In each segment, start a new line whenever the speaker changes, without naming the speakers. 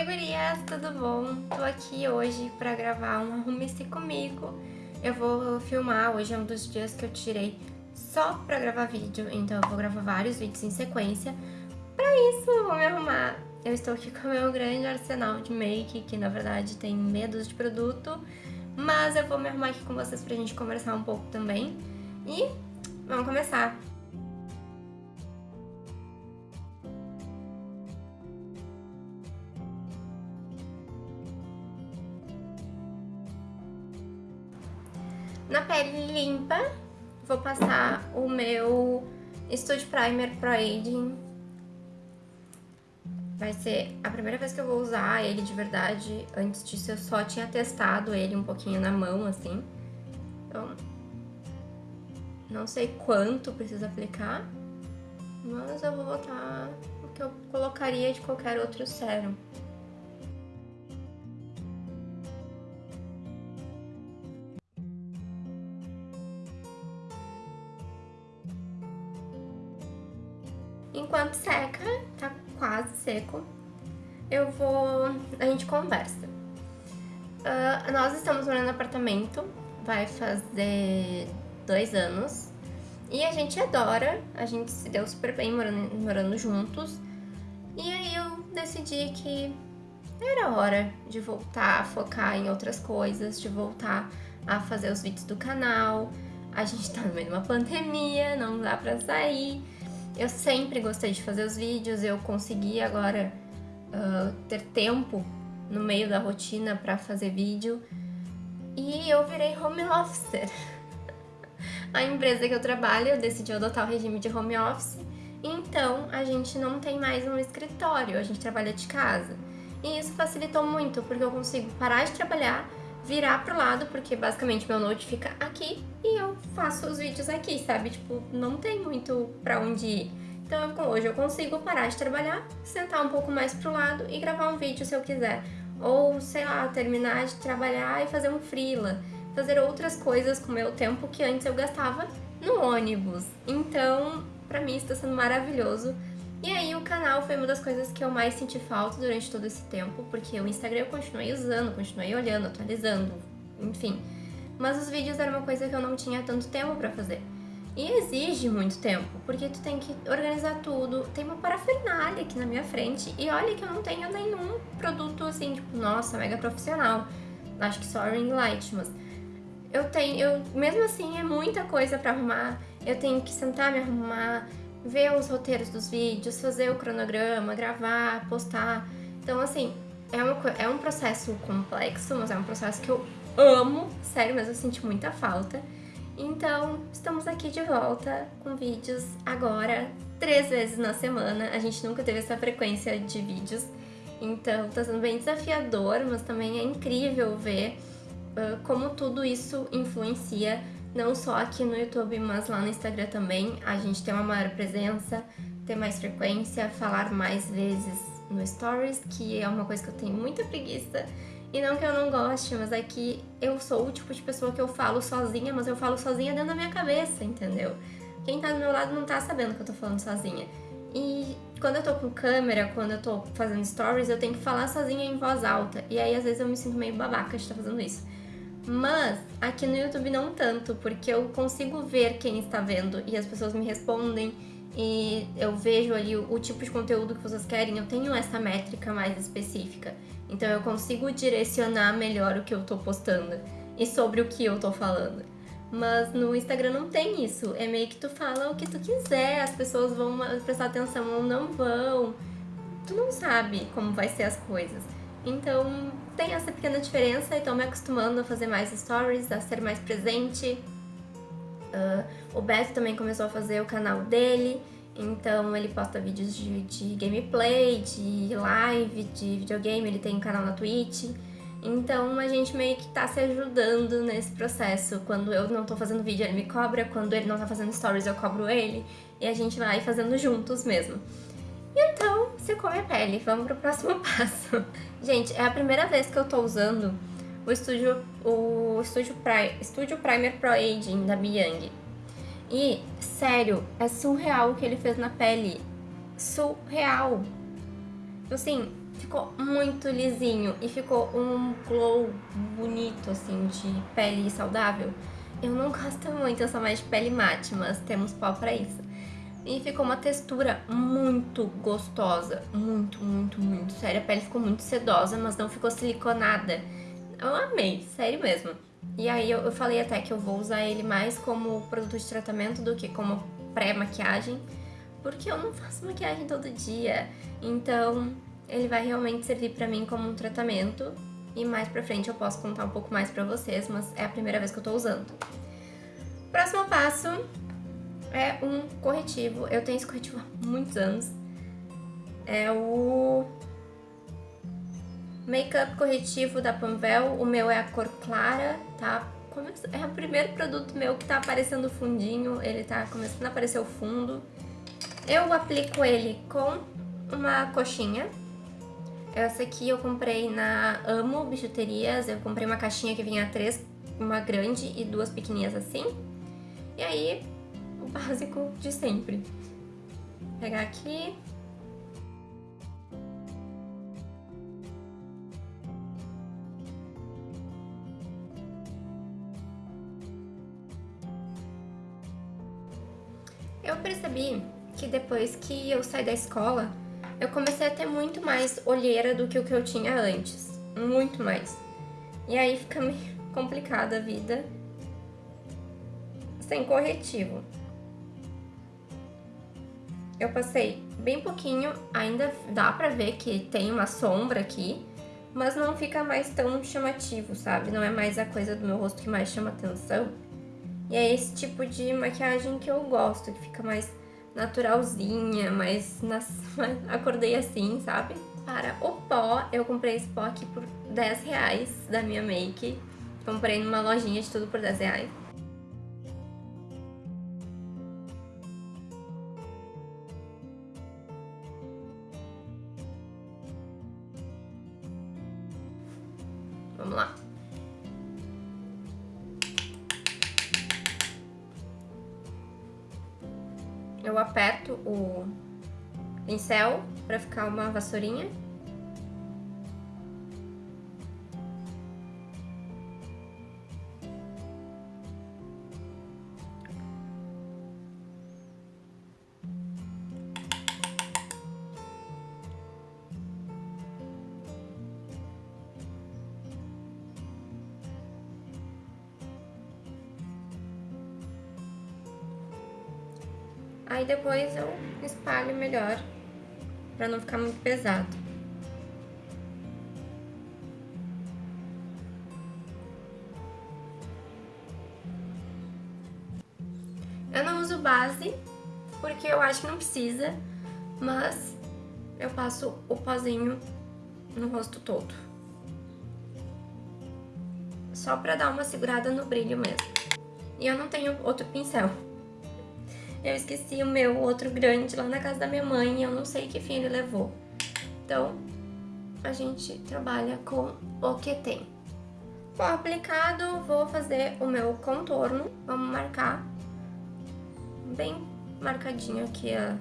Oi gurias, tudo bom? Tô aqui hoje pra gravar um Arrume-se Comigo. Eu vou filmar, hoje é um dos dias que eu tirei só pra gravar vídeo, então eu vou gravar vários vídeos em sequência. Pra isso, eu vou me arrumar. Eu estou aqui com o meu grande arsenal de make, que na verdade tem medos de produto, mas eu vou me arrumar aqui com vocês pra gente conversar um pouco também. E vamos começar! Na pele limpa, vou passar o meu Studio Primer Pro Aging. Vai ser a primeira vez que eu vou usar ele de verdade. Antes disso eu só tinha testado ele um pouquinho na mão, assim. Então, não sei quanto precisa aplicar, mas eu vou botar o que eu colocaria de qualquer outro sérum. Vou... a gente conversa. Uh, nós estamos morando no apartamento, vai fazer dois anos. E a gente adora, a gente se deu super bem morando, morando juntos. E aí eu decidi que era hora de voltar a focar em outras coisas, de voltar a fazer os vídeos do canal. A gente tá no meio de uma pandemia, não dá pra sair. Eu sempre gostei de fazer os vídeos, eu consegui agora uh, ter tempo no meio da rotina para fazer vídeo e eu virei home officer. a empresa que eu trabalho decidiu adotar o regime de home office, então a gente não tem mais um escritório, a gente trabalha de casa. E isso facilitou muito, porque eu consigo parar de trabalhar, virar pro lado, porque basicamente meu note fica aqui e eu faço os vídeos aqui, sabe? Tipo, não tem muito pra onde ir. Então hoje eu consigo parar de trabalhar, sentar um pouco mais pro lado e gravar um vídeo se eu quiser. Ou, sei lá, terminar de trabalhar e fazer um freela. Fazer outras coisas com o meu tempo que antes eu gastava no ônibus. Então, pra mim está sendo maravilhoso. E aí o canal foi uma das coisas que eu mais senti falta durante todo esse tempo, porque o Instagram eu continuei usando, continuei olhando, atualizando, enfim. Mas os vídeos era uma coisa que eu não tinha tanto tempo pra fazer. E exige muito tempo, porque tu tem que organizar tudo, tem uma parafernália aqui na minha frente, e olha que eu não tenho nenhum produto assim, tipo, nossa, mega profissional. Acho que só ring light, mas eu tenho, eu, mesmo assim é muita coisa pra arrumar, eu tenho que sentar, me arrumar, ver os roteiros dos vídeos, fazer o cronograma, gravar, postar. Então, assim, é, uma, é um processo complexo, mas é um processo que eu amo, sério, mas eu senti muita falta. Então, estamos aqui de volta com vídeos agora, três vezes na semana. A gente nunca teve essa frequência de vídeos, então tá sendo bem desafiador, mas também é incrível ver uh, como tudo isso influencia não só aqui no YouTube, mas lá no Instagram também. A gente tem uma maior presença, ter mais frequência, falar mais vezes no Stories, que é uma coisa que eu tenho muita preguiça. E não que eu não goste, mas é que eu sou o tipo de pessoa que eu falo sozinha, mas eu falo sozinha dentro da minha cabeça, entendeu? Quem tá do meu lado não tá sabendo que eu tô falando sozinha. E quando eu tô com câmera, quando eu tô fazendo stories, eu tenho que falar sozinha em voz alta. E aí às vezes eu me sinto meio babaca de estar tá fazendo isso. Mas aqui no YouTube não tanto, porque eu consigo ver quem está vendo e as pessoas me respondem e eu vejo ali o, o, tipo de conteúdo que vocês querem, eu tenho essa métrica mais específica. Então eu consigo direcionar melhor o que eu tô postando e sobre o que eu tô falando. Mas no Instagram não tem isso, é meio que tu fala o que tu quiser, as pessoas vão prestar atenção ou não vão. Tu não sabe como vai ser as coisas. Então tem essa pequena diferença e tô me acostumando a fazer mais stories, a ser mais presente. Uh, o Beto também começou a fazer o canal dele, então ele posta vídeos de, de gameplay, de live, de videogame, ele tem um canal na Twitch. Então a gente meio que tá se ajudando nesse processo. Quando eu não tô fazendo vídeo, ele me cobra, quando ele não tá fazendo stories, eu cobro ele. E a gente vai fazendo juntos mesmo. Então, secou minha pele. Vamos pro próximo passo. Gente, é a primeira vez que eu tô usando o Studio, o Studio, Pri, Studio Primer Pro Aging da Biang. E, sério, é surreal o que ele fez na pele. Surreal. Assim, ficou muito lisinho e ficou um glow bonito, assim, de pele saudável. Eu não gosto muito, eu sou mais de pele mate, mas temos pó pra isso. E ficou uma textura muito gostosa, muito, muito, muito. Sério, a pele ficou muito sedosa, mas não ficou siliconada. Eu amei, sério mesmo. E aí eu, eu falei até que eu vou usar ele mais como produto de tratamento do que como pré-maquiagem, porque eu não faço maquiagem todo dia. Então, ele vai realmente servir pra mim como um tratamento e mais pra frente eu posso contar um pouco mais pra vocês, mas é a primeira vez que eu tô usando. Próximo passo é um corretivo. Eu tenho esse corretivo há muitos anos. É o Makeup corretivo da Panvel. O meu é a cor clara, tá? É o primeiro produto meu que tá aparecendo fundinho. Ele tá começando a aparecer o fundo. Eu aplico ele com uma coxinha. Essa aqui eu comprei na Amo Bijuterias. Eu comprei uma caixinha que vinha três, uma grande e duas pequenininhas assim. E aí, o básico de sempre. Vou pegar aqui. Percebi que depois que eu saí da escola, eu comecei a ter muito mais olheira do que o que eu tinha antes. Muito mais. E aí fica meio complicada a vida sem corretivo. Eu passei bem pouquinho, ainda dá pra ver que tem uma sombra aqui, mas não fica mais tão chamativo, sabe? Não é mais a coisa do meu rosto que mais chama atenção. E é esse tipo de maquiagem que eu gosto, que fica mais naturalzinha, mas nas... acordei assim, sabe? Para o pó, eu comprei esse pó aqui por 10 reais da minha make. Comprei numa lojinha de tudo por 10 reais. Eu aperto o pincel para ficar uma vassourinha. Aí depois eu espalho melhor, pra não ficar muito pesado. Eu não uso base, porque eu acho que não precisa, mas eu passo o pozinho no rosto todo. Só pra dar uma segurada no brilho mesmo. E eu não tenho outro pincel. Eu esqueci o meu outro grande lá na casa da minha mãe e eu não sei que fim ele levou. Então, a gente trabalha com o que tem. Bom, aplicado, vou fazer o meu contorno. Vamos marcar bem marcadinho aqui a,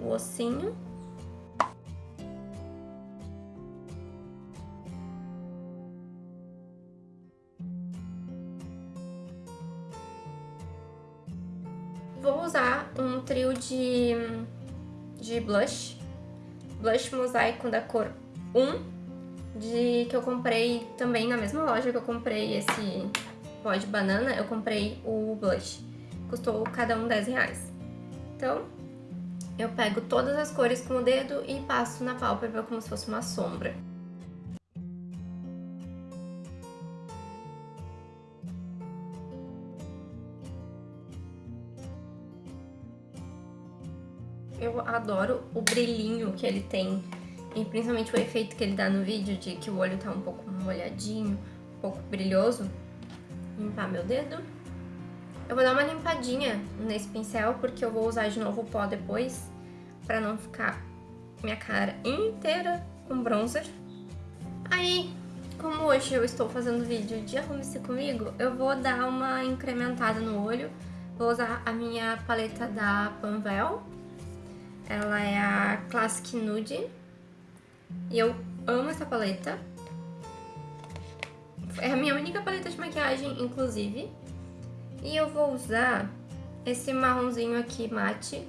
o ossinho. Vou usar um trio de, de blush. Blush mosaico da cor 1, de, que eu comprei também na mesma loja que eu comprei esse pó de banana, eu comprei o blush. Custou cada um 10 reais. Então, eu pego todas as cores com o dedo e passo na pálpebra como se fosse uma sombra. Adoro o brilhinho que ele tem e principalmente o efeito que ele dá no vídeo de que o olho tá um pouco molhadinho, um pouco brilhoso. Limpar meu dedo. Eu vou dar uma limpadinha nesse pincel porque eu vou usar de novo o pó depois pra não ficar minha cara inteira com bronzer. Aí, como hoje eu estou fazendo vídeo de arrume-se comigo, eu vou dar uma incrementada no olho. Vou usar a minha paleta da Panvel Ela é a Classic Nude. E eu amo essa paleta. É a minha única paleta de maquiagem, inclusive. E eu vou usar esse marronzinho aqui mate,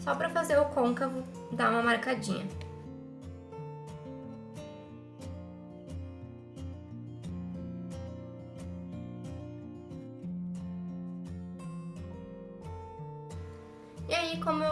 só pra fazer o côncavo dar uma marcadinha.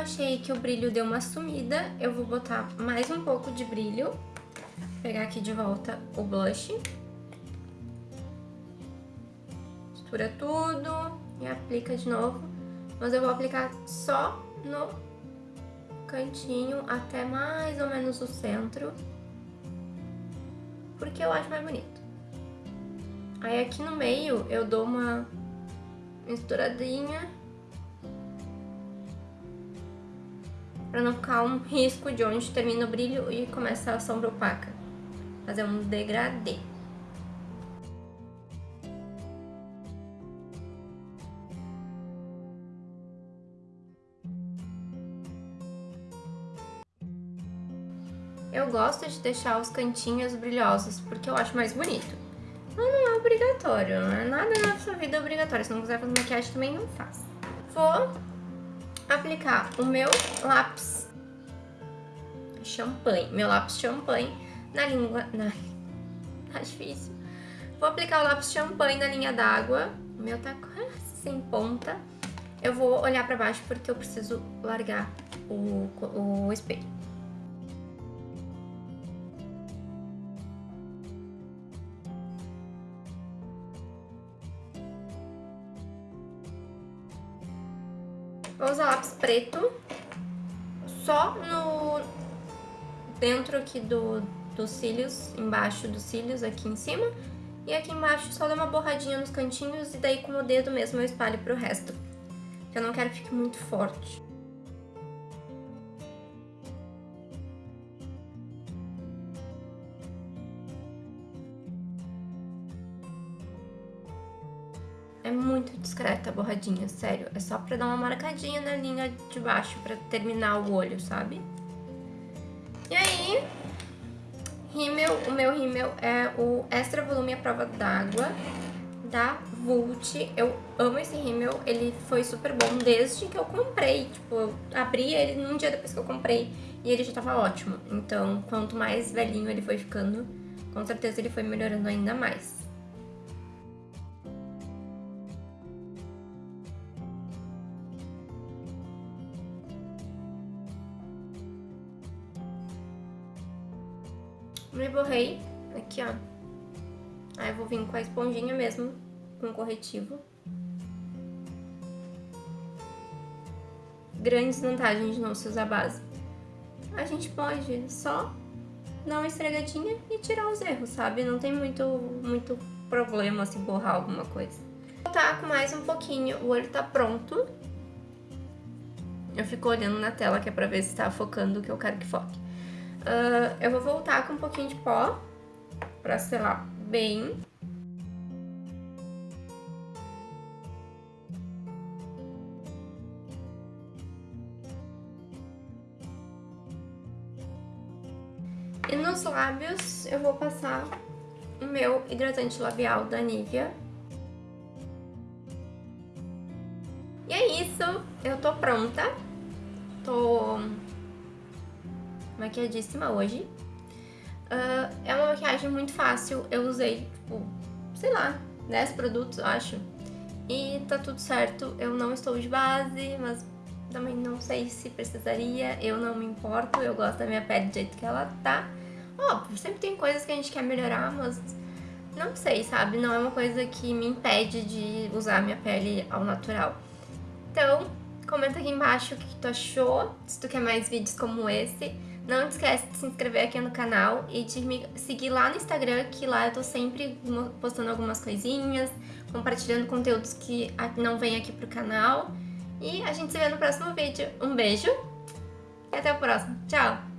Achei que o brilho deu uma sumida, eu vou botar mais um pouco de brilho. Vou pegar aqui de volta o blush. Mistura tudo e aplica de novo. Mas eu vou aplicar só no cantinho até mais ou menos o centro. Porque eu acho mais bonito. Aí aqui no meio eu dou uma misturadinha para não ficar um risco de onde termina o brilho e começa a sombra opaca. Fazer um degradê. Eu gosto de deixar os cantinhos brilhosos, porque eu acho mais bonito. Mas não é obrigatório, não é nada na sua vida obrigatório. Se não quiser fazer maquiagem, também não faz. Vou aplicar o meu lápis champanhe, meu lápis champanhe na língua... Na... Tá difícil. Vou aplicar o lápis champanhe na linha d'água. O meu tá quase sem ponta. Eu vou olhar pra baixo porque eu preciso largar o, o espelho. Preto só no dentro aqui do, dos cílios, embaixo dos cílios, aqui em cima. E aqui embaixo só dá uma borradinha nos cantinhos e daí com o dedo mesmo eu espalho pro resto. Porque eu não quero que fique muito forte. Discreta a borradinha, sério. É só pra dar uma marcadinha na linha de baixo, pra terminar o olho, sabe? E aí, rímel, o meu rímel é o Extra Volume à Prova d'Água, da Vult. Eu amo esse rímel, ele foi super bom desde que eu comprei. Tipo, eu abri ele num dia depois que eu comprei e ele já tava ótimo. Então, quanto mais velhinho ele foi ficando, com certeza ele foi melhorando ainda mais. Me borrei aqui, ó. Aí eu vou vir com a esponjinha mesmo, com corretivo. Grandes vantagens de não se usar base. A gente pode só dar uma esfregadinha e tirar os erros, sabe? Não tem muito, muito problema se borrar alguma coisa. Vou voltar com mais um pouquinho, o olho tá pronto. Eu fico olhando na tela que é pra ver se tá focando o que eu quero que foque. Uh, eu vou voltar com um pouquinho de pó pra selar bem. E nos lábios eu vou passar o meu hidratante labial da Nivea. E é isso, eu tô pronta. Tô maquiadíssima hoje. Uh, é uma maquiagem muito fácil, eu usei, tipo, sei lá, 10 produtos, acho. E tá tudo certo, eu não estou de base, mas também não sei se precisaria, eu não me importo, eu gosto da minha pele do jeito que ela tá. Óbvio, sempre tem coisas que a gente quer melhorar, mas não sei, sabe? Não é uma coisa que me impede de usar a minha pele ao natural. Então, comenta aqui embaixo o que tu achou, se tu quer mais vídeos como esse. Não esquece de se inscrever aqui no canal e de me seguir lá no Instagram, que lá eu tô sempre postando algumas coisinhas, compartilhando conteúdos que não vêm aqui pro canal. E a gente se vê no próximo vídeo. Um beijo e até o próximo. Tchau!